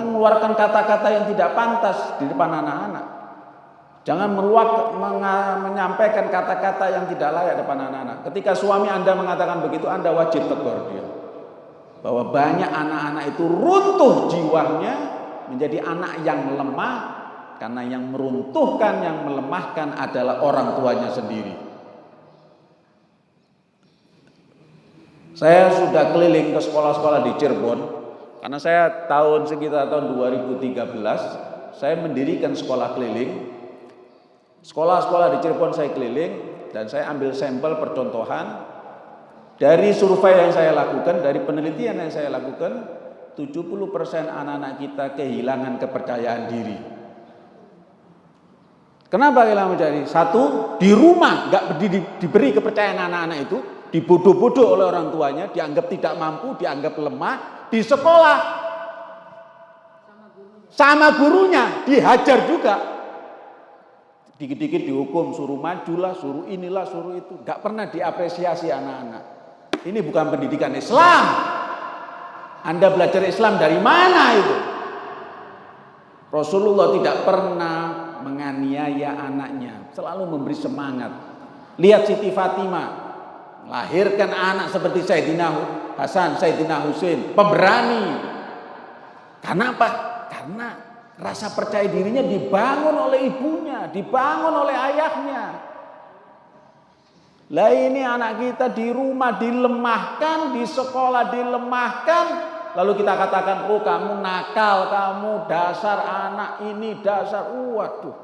Jangan mengeluarkan kata-kata yang tidak pantas di depan anak-anak. Jangan meluak, menyampaikan kata-kata yang tidak layak depan anak-anak. Ketika suami Anda mengatakan begitu, Anda wajib tegur dia. Bahwa banyak anak-anak itu runtuh jiwanya menjadi anak yang lemah karena yang meruntuhkan, yang melemahkan adalah orang tuanya sendiri. Saya sudah keliling ke sekolah-sekolah di Cirebon karena saya tahun sekitar tahun 2013 saya mendirikan sekolah keliling Sekolah-sekolah di Cirebon saya keliling dan saya ambil sampel percontohan dari survei yang saya lakukan, dari penelitian yang saya lakukan, 70% anak-anak kita kehilangan kepercayaan diri. Kenapa kehilangan diri? Satu, di rumah nggak di, diberi kepercayaan anak-anak itu, dibodoh-bodoh oleh orang tuanya, dianggap tidak mampu, dianggap lemah. Di sekolah, sama gurunya dihajar juga Dikit-dikit dihukum, suruh majulah, suruh inilah, suruh itu. Gak pernah diapresiasi anak-anak. Ini bukan pendidikan Islam. Anda belajar Islam dari mana itu? Rasulullah tidak pernah menganiaya anaknya. Selalu memberi semangat. Lihat Siti Fatimah. Lahirkan anak seperti Sayyidina Hasan, Sayyidina Husain. Pemberani. Karena apa? Karena Rasa percaya dirinya dibangun oleh ibunya, dibangun oleh ayahnya. Lah ini anak kita di rumah dilemahkan, di sekolah dilemahkan, lalu kita katakan, oh kamu nakal, kamu dasar anak ini, dasar, waduh.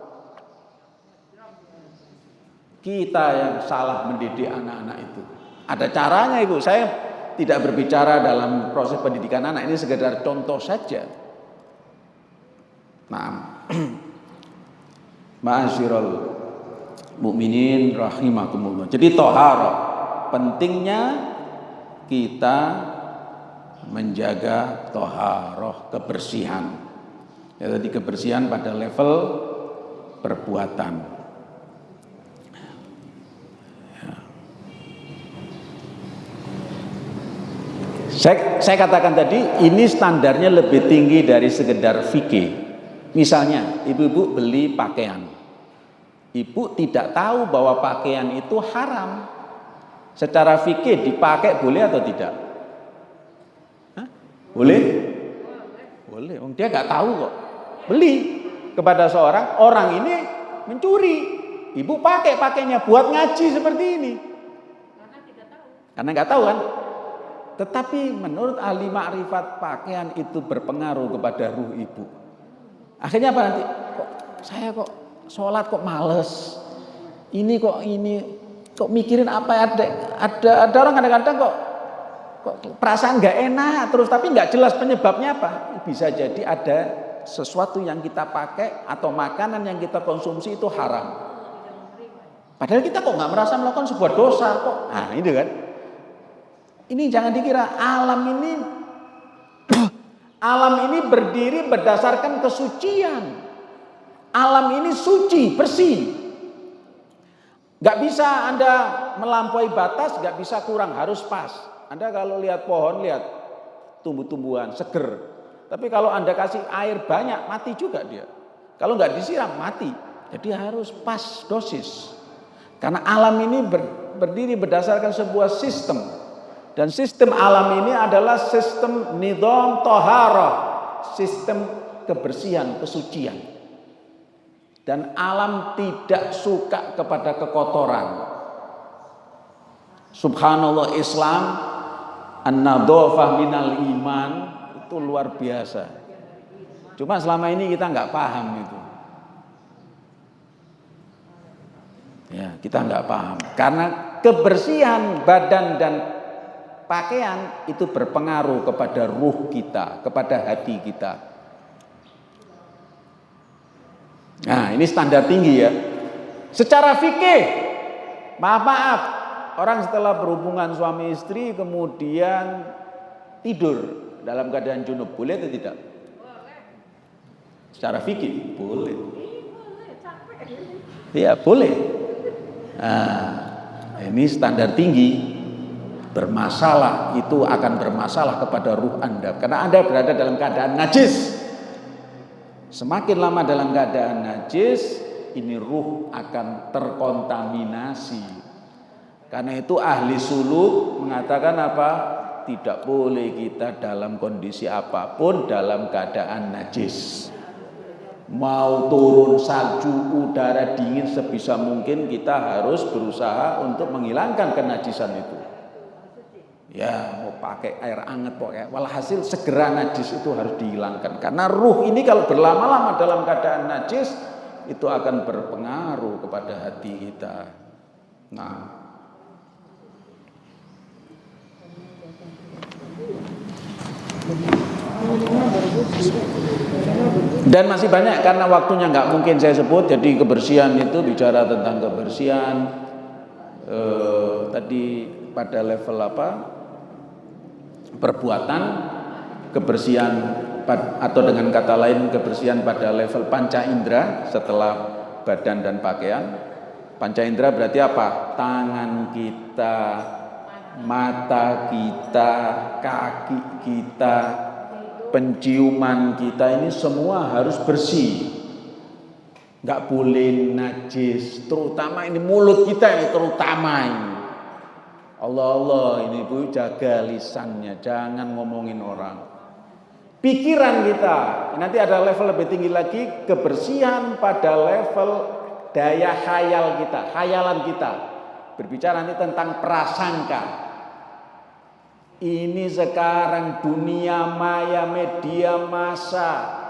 Kita yang salah mendidik anak-anak itu. Ada caranya ibu, saya tidak berbicara dalam proses pendidikan anak, ini sekedar contoh saja. Nah, Ma'asyiral mukminin rahimakumullah. Jadi tohara pentingnya kita menjaga toharoh kebersihan. Ya, tadi kebersihan pada level perbuatan. Saya, saya katakan tadi ini standarnya lebih tinggi dari sekedar fikih. Misalnya, ibu-ibu beli pakaian. Ibu tidak tahu bahwa pakaian itu haram. Secara fikih dipakai boleh atau tidak? Hah? Boleh? Boleh. Dia nggak tahu kok. Beli kepada seorang orang ini mencuri. Ibu pakai pakainya buat ngaji seperti ini. Karena tidak tahu. Karena nggak tahu kan? Tetapi menurut ahli makrifat pakaian itu berpengaruh kepada ruh ibu. Akhirnya apa nanti? Kok saya kok sholat kok males. Ini kok ini kok mikirin apa ada ada ada orang kadang-kadang kok kok perasaan nggak enak terus tapi nggak jelas penyebabnya apa. Bisa jadi ada sesuatu yang kita pakai atau makanan yang kita konsumsi itu haram. Padahal kita kok nggak merasa melakukan sebuah dosa kok. Nah ini kan. Ini jangan dikira alam ini Alam ini berdiri berdasarkan kesucian. Alam ini suci, bersih. Gak bisa Anda melampaui batas, gak bisa kurang, harus pas. Anda kalau lihat pohon, lihat tumbuh-tumbuhan, seger. Tapi kalau Anda kasih air banyak, mati juga dia. Kalau nggak disiram, mati. Jadi harus pas dosis. Karena alam ini berdiri berdasarkan sebuah sistem. Dan sistem alam ini adalah sistem nidom tohara, sistem kebersihan, kesucian. Dan alam tidak suka kepada kekotoran. Subhanallah Islam, an-nadhofah minal iman, itu luar biasa. Cuma selama ini kita nggak paham itu. Ya, kita nggak paham. Karena kebersihan badan dan pakaian itu berpengaruh kepada ruh kita, kepada hati kita. Nah, ini standar tinggi ya. Secara fikih, maaf maaf, orang setelah berhubungan suami istri kemudian tidur dalam keadaan junub boleh atau tidak? Secara fikih boleh. Iya boleh. Nah, ini standar tinggi bermasalah itu akan bermasalah kepada ruh Anda karena Anda berada dalam keadaan najis Semakin lama dalam keadaan najis, ini ruh akan terkontaminasi. Karena itu ahli suluk mengatakan apa? Tidak boleh kita dalam kondisi apa pun dalam keadaan najis. Mau turun salju, udara dingin sebisa mungkin kita harus berusaha untuk menghilangkan kenajisan itu. Ya mau pakai air hangat pokoknya. Walhasil segera najis itu harus dihilangkan. Karena ruh ini kalau berlama-lama dalam keadaan najis itu akan berpengaruh kepada hati kita. Nah, Dan masih banyak karena waktunya nggak mungkin saya sebut. Jadi kebersihan itu bicara tentang kebersihan. Eh, tadi pada level apa? Perbuatan, kebersihan atau dengan kata lain kebersihan pada level panca indera setelah badan dan pakaian. Panca indera berarti apa? Tangan kita, mata kita, kaki kita, penciuman kita ini semua harus bersih. Nggak boleh najis, terutama ini mulut kita ini terutama ini. Allah Allah ini Bu jaga lisannya, jangan ngomongin orang. Pikiran kita, nanti ada level lebih tinggi lagi kebersihan pada level daya khayal kita, khayalan kita. Berbicara nanti tentang prasangka, ini sekarang dunia maya media massa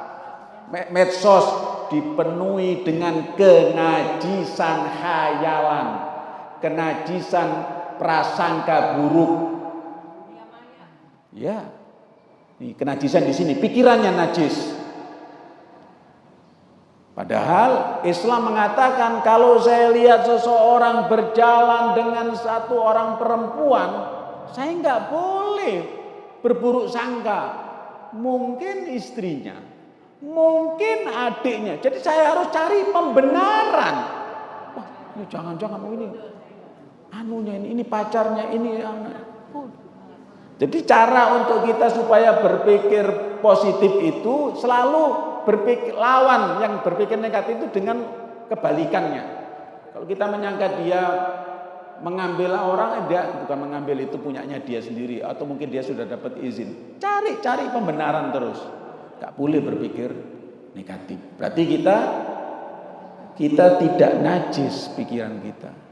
medsos dipenuhi dengan kenajisan khayalan, kenajisan prasangka buruk. Ya. Ini kenajisan di sini, pikirannya najis. Padahal Islam mengatakan kalau saya lihat seseorang berjalan dengan satu orang perempuan saya nggak boleh berburuk sangka. Mungkin istrinya, mungkin adiknya. Jadi saya harus cari pembenaran. Wah, ini jangan-jangan ini anunya ini, ini pacarnya ini. Oh. Jadi cara untuk kita supaya berpikir positif itu selalu berpikir lawan yang berpikir negatif itu dengan kebalikannya. Kalau kita menyangka dia mengambil orang dia bukan mengambil itu punyanya dia sendiri atau mungkin dia sudah dapat izin. Cari cari pembenaran terus. Gak boleh berpikir negatif. Berarti kita kita tidak najis pikiran kita.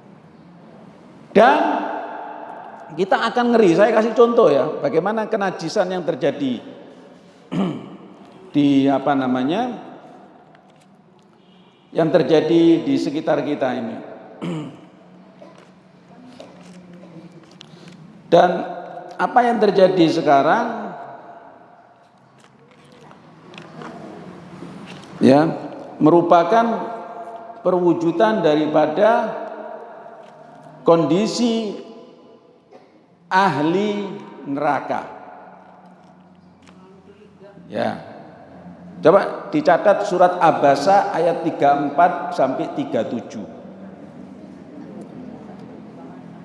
Dan kita akan ngeri. Saya kasih contoh ya, bagaimana kenajisan yang terjadi di apa namanya? yang terjadi di sekitar kita ini. Dan apa yang terjadi sekarang ya merupakan perwujudan daripada kondisi ahli neraka. Ya. Coba dicatat surat Abasa ayat 34 sampai 37.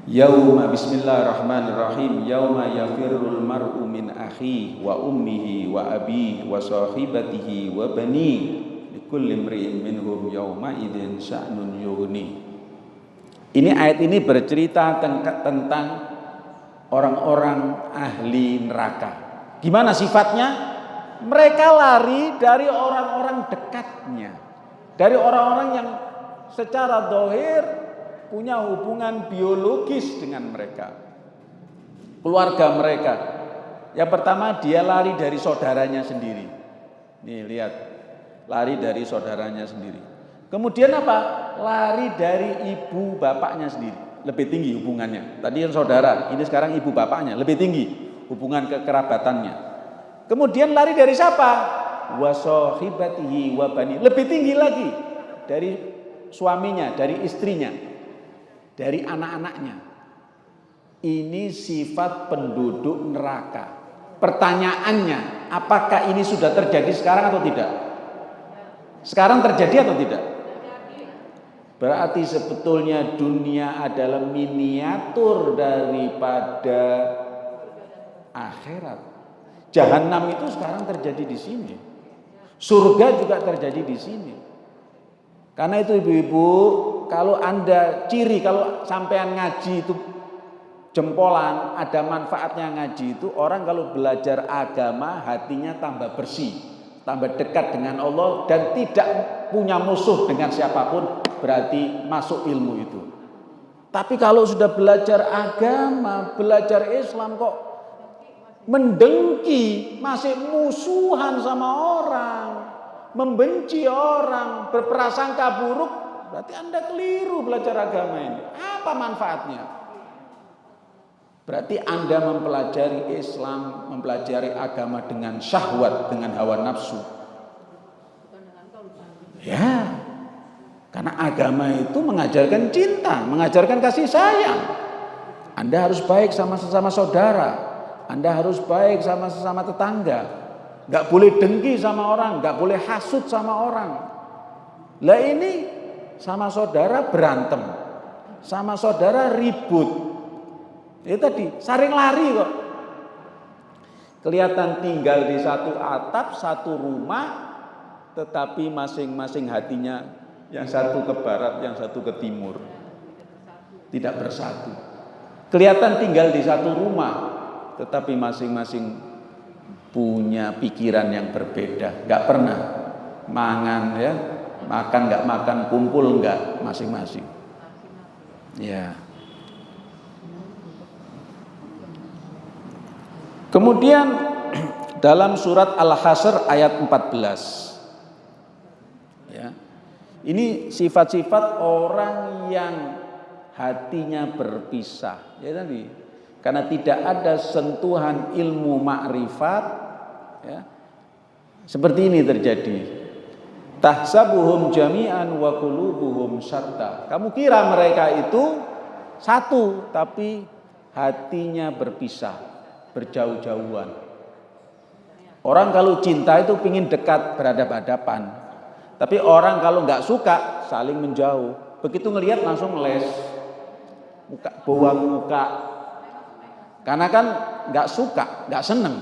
Yauma bismillahirrahmanirrahim Yauma yafirrul mar'u min akhi wa ummihi wa abi wa sahibatihi wa bani Likulli mri'in minhum yauma idin sya'nun yughni Ini ayat ini bercerita tentang orang-orang ahli neraka Gimana sifatnya? Mereka lari dari orang-orang dekatnya Dari orang-orang yang secara dohir punya hubungan biologis dengan mereka. Keluarga mereka. Yang pertama dia lari dari saudaranya sendiri. Nih lihat, lari dari saudaranya sendiri. Kemudian apa? Lari dari ibu bapaknya sendiri. Lebih tinggi hubungannya. Tadi yang saudara, ini sekarang ibu bapaknya. Lebih tinggi hubungan kekerabatannya. Kemudian lari dari siapa? Wasohibatihi wabani. Lebih tinggi lagi dari suaminya, dari istrinya dari anak-anaknya. Ini sifat penduduk neraka. Pertanyaannya, apakah ini sudah terjadi sekarang atau tidak? Sekarang terjadi atau tidak? Berarti sebetulnya dunia adalah miniatur daripada akhirat. Jahanam itu sekarang terjadi di sini. Surga juga terjadi di sini. Karena itu ibu-ibu, kalau Anda ciri kalau sampean ngaji itu jempolan, ada manfaatnya ngaji itu orang kalau belajar agama hatinya tambah bersih, tambah dekat dengan Allah dan tidak punya musuh dengan siapa pun berarti masuk ilmu itu. Tapi kalau sudah belajar agama, belajar Islam kok mendengki, masih musuhan sama orang, membenci orang, berprasangka buruk, berarti Anda keliru belajar agama ini. Apa manfaatnya? Berarti Anda mempelajari Islam, mempelajari agama dengan syahwat, dengan hawa nafsu. Ya, karena agama itu mengajarkan cinta, mengajarkan kasih sayang. Anda harus baik sama sesama saudara, Anda harus baik sama sesama tetangga, nggak boleh dengki sama orang, nggak boleh hasut sama orang. Lah ini sama saudara berantem, sama saudara ribut. Itu tadi saring lari kok. Kelihatan tinggal di satu atap, satu rumah, tetapi masing-masing hatinya yang satu ke barat, yang satu ke timur. Tidak bersatu. Kelihatan tinggal di satu rumah, tetapi masing-masing punya pikiran yang berbeda, nggak pernah mangan ya, makan nggak makan, kumpul nggak masing-masing. Ya. Kemudian dalam surat Al-Hasr ayat 14 ya. Ini sifat-sifat orang yang hatinya berpisah ya tadi karena tidak ada sentuhan ilmu makrifat ya. Seperti ini terjadi. Tahsabuhum jami'an wa qulubuhum syatta. Kamu kira mereka itu satu tapi hatinya berpisah, berjauh-jauhan. Orang kalau cinta itu pingin dekat berhadapan-hadapan. Tapi orang kalau nggak suka saling menjauh. Begitu ngelihat langsung les. Muka, buang muka, karena kan nggak suka, nggak seneng.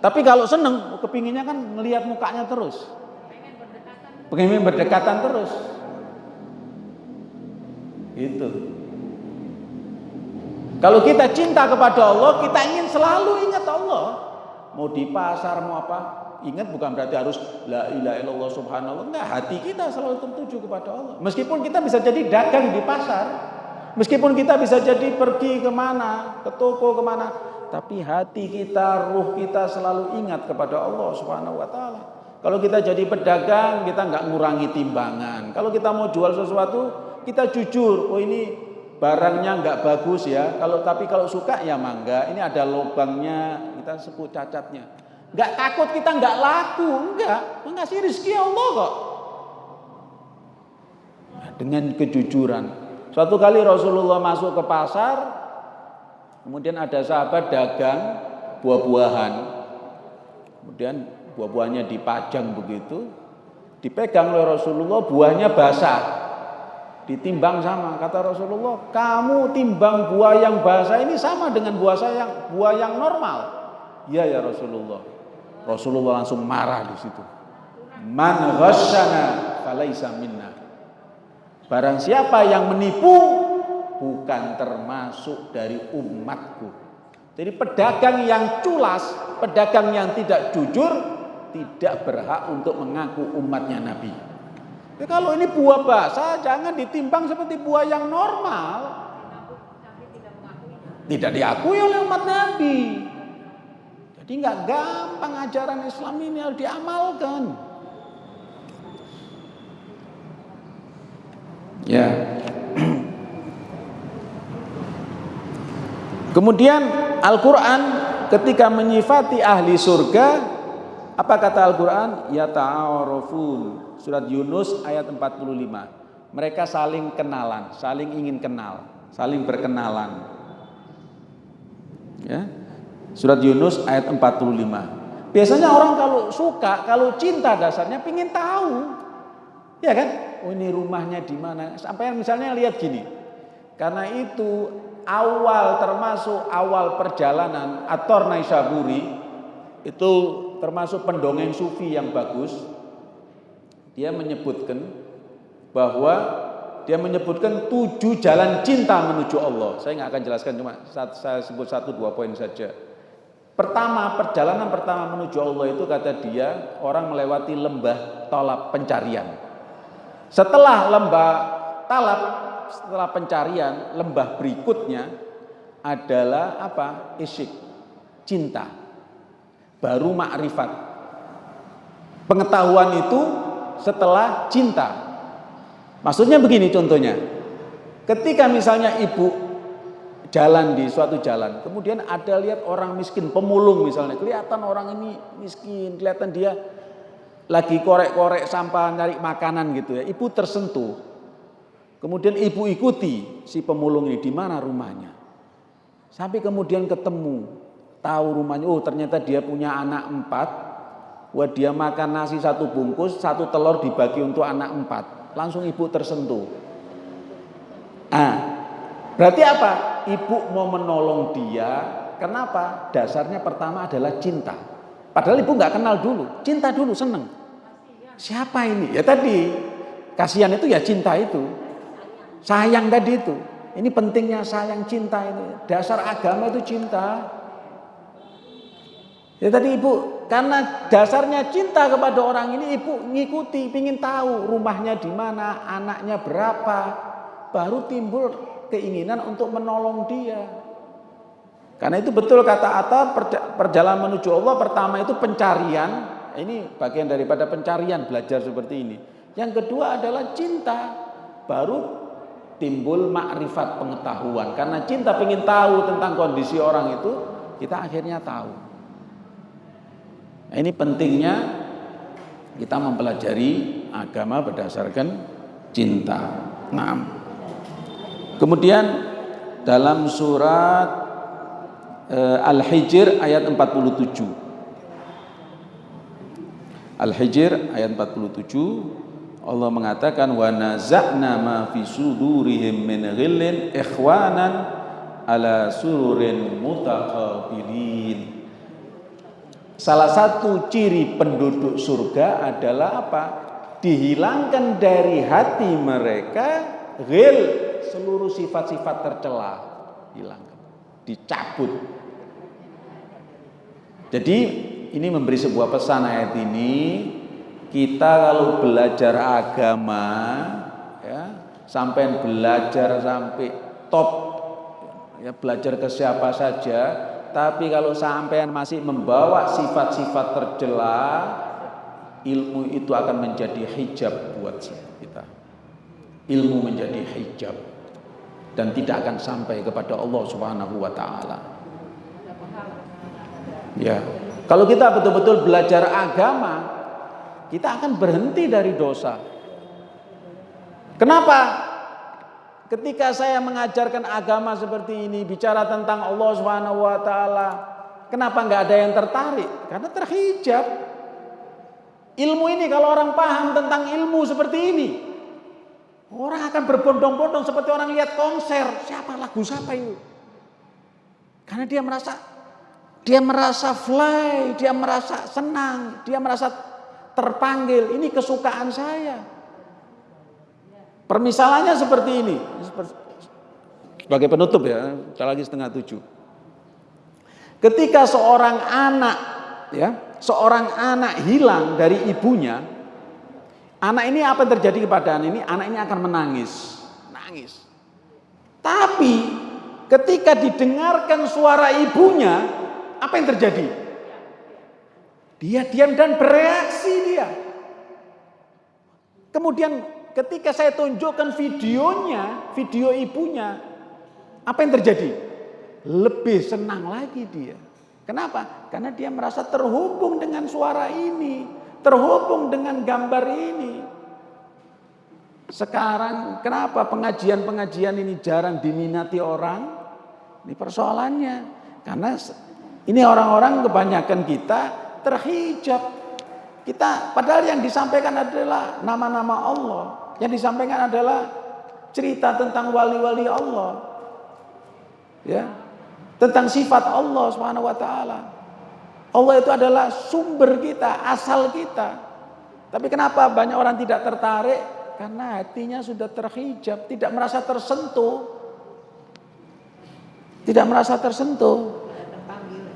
Tapi kalau seneng, kepinginnya kan ngelihat mukanya terus. Pengen berdekatan terus. Itu. Kalau kita cinta kepada Allah, kita ingin selalu ingat Allah. Mau di pasar, mau apa, ingat bukan berarti harus la ilaha illallah subhanallah. Enggak, hati kita selalu tertuju kepada Allah. Meskipun kita bisa jadi dagang di pasar, Meskipun kita bisa jadi pergi ke mana, ke toko ke mana, tapi hati kita, ruh kita selalu ingat kepada Allah Subhanahu Wa Taala. Kalau kita jadi pedagang, kita nggak ngurangi timbangan. Kalau kita mau jual sesuatu, kita jujur. Oh ini barangnya nggak bagus ya. Kalau tapi kalau suka ya mangga. Ini ada lubangnya, kita sebut cacatnya. Nggak takut kita nggak laku, enggak. Mengasih rezeki Allah kok. Dengan kejujuran, Suatu kali Rasulullah masuk ke pasar, kemudian ada sahabat dagang buah-buahan. Kemudian buah-buahnya dipajang begitu, dipegang oleh Rasulullah, buahnya basah. Ditimbang sama, kata Rasulullah, kamu timbang buah yang basah ini sama dengan buah yang buah yang normal. Iya ya Rasulullah. Rasulullah langsung marah di situ. Man falaisa minna. Barang siapa yang menipu bukan termasuk dari umatku. Jadi pedagang yang culas, pedagang yang tidak jujur tidak berhak untuk mengaku umatnya Nabi. Jadi kalau ini buah basah jangan ditimbang seperti buah yang normal. Tidak diakui oleh umat Nabi. Jadi nggak gampang ajaran Islam ini harus diamalkan. Ya. Kemudian Al-Qur'an ketika menyifati ahli surga apa kata Al-Qur'an? Ya ta'arufun. Surat Yunus ayat 45. Mereka saling kenalan, saling ingin kenal, saling berkenalan. Ya. Surat Yunus ayat 45. Biasanya orang kalau suka, kalau cinta dasarnya ingin tahu. Ya kan? oh ini rumahnya di mana. Sampai misalnya lihat gini. Karena itu awal termasuk awal perjalanan Ator Naisaburi itu termasuk pendongeng sufi yang bagus. dia menyebutkan bahwa dia menyebutkan tujuh jalan cinta menuju Allah. Saya nggak akan jelaskan cuma saya sebut satu dua poin saja. Pertama, perjalanan pertama menuju Allah itu kata dia orang melewati lembah tolak pencarian. Setelah lembah talab, setelah pencarian, lembah berikutnya adalah apa? Isyik, cinta. Baru makrifat. Pengetahuan itu setelah cinta. Maksudnya begini contohnya. Ketika misalnya ibu jalan di suatu jalan, kemudian ada lihat orang miskin, pemulung misalnya, kelihatan orang ini miskin, kelihatan dia lagi korek-korek sampah, nyari makanan gitu ya. Ibu tersentuh. Kemudian ibu ikuti si pemulung ini di mana rumahnya. Sampai kemudian ketemu, tahu rumahnya, oh ternyata dia punya anak empat, wah dia makan nasi satu bungkus, satu telur dibagi untuk anak empat langsung ibu tersentuh. Ah, berarti apa? Ibu mau menolong dia, kenapa? Dasarnya pertama adalah cinta. Padahal ibu nggak kenal dulu, cinta dulu, seneng. Siapa ini? Ya tadi, kasihan itu ya cinta itu. Sayang tadi itu. Ini pentingnya sayang cinta ini. Dasar agama itu cinta. Ya tadi ibu, karena dasarnya cinta kepada orang ini ibu ngikuti, ingin tahu rumahnya di mana, anaknya berapa, baru timbul keinginan untuk menolong dia. Karena itu betul kata Atta, perjalanan menuju Allah pertama itu pencarian, ini bagian daripada pencarian belajar seperti ini. Yang kedua adalah cinta, baru timbul makrifat pengetahuan. Karena cinta ingin tahu tentang kondisi orang itu, kita akhirnya tahu. Ini pentingnya kita mempelajari agama berdasarkan cinta. Nah, kemudian dalam surat uh, Al-Hijr ayat 47. Al-Hijr ayat 47 Allah mengatakan wa naza'na ma fi sudurihim min ghillin ikhwanan ala sururin mutaqabilin Salah satu ciri penduduk surga adalah apa? Dihilangkan dari hati mereka ghil seluruh sifat-sifat tercela hilangkan, dicabut. Jadi ini memberi sebuah pesan ayat ini kita kalau belajar agama ya sampai belajar sampai top ya belajar ke siapa saja tapi kalau sampean masih membawa sifat-sifat tercela, ilmu itu akan menjadi hijab buat kita. Ilmu menjadi hijab dan tidak akan sampai kepada Allah Subhanahu wa taala. Ya. Kalau kita betul-betul belajar agama, kita akan berhenti dari dosa. Kenapa? Ketika saya mengajarkan agama seperti ini, bicara tentang Allah Subhanahu wa taala, kenapa nggak ada yang tertarik? Karena terhijab. Ilmu ini kalau orang paham tentang ilmu seperti ini, orang akan berbondong-bondong seperti orang lihat konser. Siapa lagu siapa itu? Karena dia merasa dia merasa fly, dia merasa senang, dia merasa terpanggil. Ini kesukaan saya. Permisalannya seperti ini. Sebagai penutup ya, lagi setengah tujuh. Ketika seorang anak, ya, seorang anak hilang dari ibunya, anak ini apa yang terjadi kepada anak ini? Anak ini akan menangis, nangis. Tapi ketika didengarkan suara ibunya, apa yang terjadi? Dia diam dan bereaksi dia. Kemudian ketika saya tunjukkan videonya, video ibunya, apa yang terjadi? Lebih senang lagi dia. Kenapa? Karena dia merasa terhubung dengan suara ini, terhubung dengan gambar ini. Sekarang kenapa pengajian-pengajian ini jarang diminati orang? Ini persoalannya. Karena ini orang-orang kebanyakan kita terhijab. Kita padahal yang disampaikan adalah nama-nama Allah. Yang disampaikan adalah cerita tentang wali-wali Allah. Ya. Tentang sifat Allah Subhanahu wa taala. Allah itu adalah sumber kita, asal kita. Tapi kenapa banyak orang tidak tertarik? Karena hatinya sudah terhijab, tidak merasa tersentuh. Tidak merasa tersentuh.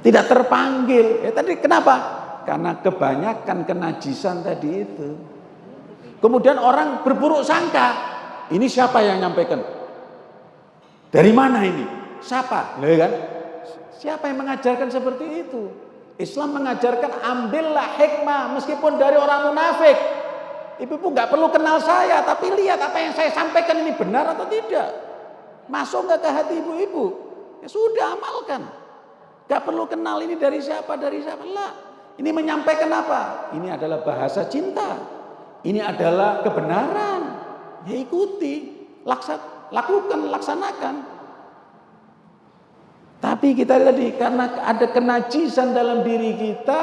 Tidak terpanggil. Ya tadi kenapa? Karena kebanyakan kenajisan tadi itu. Kemudian orang berburuk sangka. Ini siapa yang nyampaikan? Dari mana ini? Siapa? Loh kan? Siapa yang mengajarkan seperti itu? Islam mengajarkan ambillah hikmah meskipun dari orang munafik. Ibu-ibu nggak perlu kenal saya, tapi lihat apa yang saya sampaikan ini benar atau tidak. Masuk nggak ke hati ibu-ibu? Ya sudah amalkan. Gak perlu kenal ini dari siapa, dari siapa. Lah, ini menyampaikan apa? Ini adalah bahasa cinta. Ini adalah kebenaran. Ya ikuti, laksa, lakukan, laksanakan. Tapi kita tadi karena ada kenajisan dalam diri kita,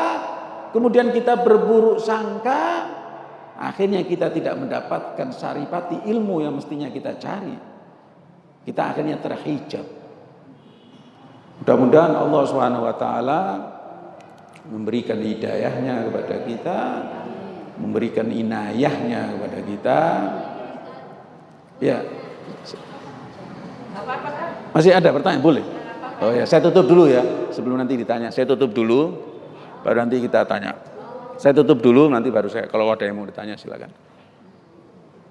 kemudian kita berburuk sangka, akhirnya kita tidak mendapatkan saripati ilmu yang mestinya kita cari. Kita akhirnya terhijab. Mudah-mudahan Allah Subhanahu wa taala memberikan hidayahnya kepada kita, memberikan inayahnya kepada kita. Ya. Masih ada pertanyaan? Boleh. Oh ya, saya tutup dulu ya. Sebelum nanti ditanya, saya tutup dulu. Baru nanti kita tanya. Saya tutup dulu, nanti baru saya. Kalau ada yang mau ditanya, silakan.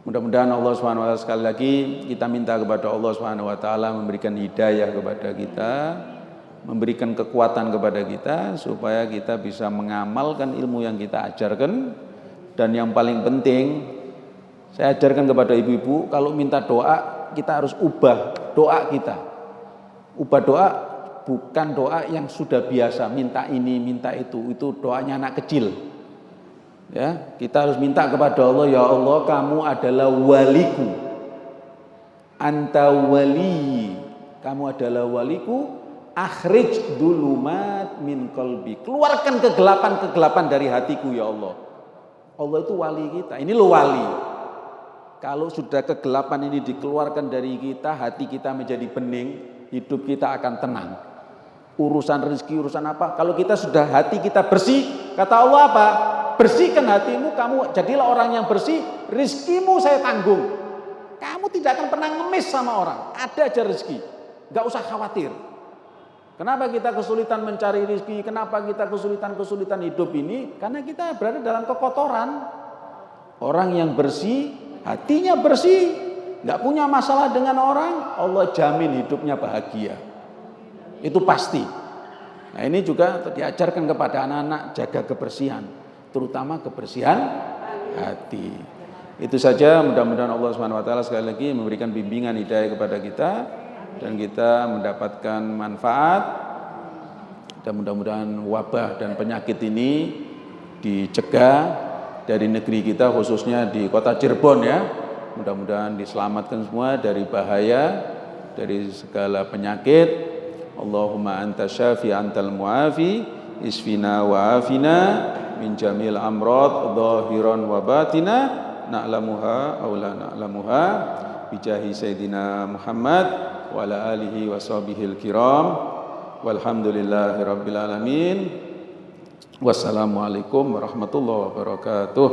Mudah-mudahan Allah Subhanahu wa taala sekali lagi kita minta kepada Allah Subhanahu wa taala memberikan hidayah kepada kita, memberikan kekuatan kepada kita supaya kita bisa mengamalkan ilmu yang kita ajarkan. Dan yang paling penting saya ajarkan kepada ibu-ibu kalau minta doa kita harus ubah doa kita. Ubah doa bukan doa yang sudah biasa minta ini minta itu. Itu doanya anak kecil. Ya kita harus minta kepada Allah ya Allah kamu adalah waliku. Anta wali kamu adalah waliku akhrij dulumat min kolbi keluarkan kegelapan-kegelapan dari hatiku ya Allah Allah itu wali kita ini lo wali kalau sudah kegelapan ini dikeluarkan dari kita hati kita menjadi bening hidup kita akan tenang. Urusan rezeki, urusan apa? Kalau kita sudah hati kita bersih, kata Allah apa? Bersihkan hatimu, kamu jadilah orang yang bersih, rizkimu saya tanggung. Kamu tidak akan pernah ngemis sama orang, ada aja rezeki. Gak usah khawatir. Kenapa kita kesulitan mencari rezeki? Kenapa kita kesulitan-kesulitan hidup ini? Karena kita berada dalam kekotoran. Orang yang bersih, hatinya bersih, nggak punya masalah dengan orang, Allah jamin hidupnya bahagia. Itu pasti. Nah ini juga diajarkan kepada anak-anak jaga kebersihan, terutama kebersihan hati. Itu saja mudah-mudahan Allah Subhanahu wa taala sekali lagi memberikan bimbingan hidayah kepada kita dan kita mendapatkan manfaat dan mudah-mudahan wabah dan penyakit ini dicegah dari negeri kita khususnya di kota Cirebon ya Mudah-mudahan diselamatkan semua dari bahaya, dari segala penyakit. Allahumma anta syafi antal muafi, isfina wa afina min jamil amrad zahiran wa batina na'lamuha aw la na'lamuha bijahi sayyidina Muhammad وعلى آله وصحبه الكرام. والحمد لله رب العالمين والسلام عليكم ورحمة الله وبركاته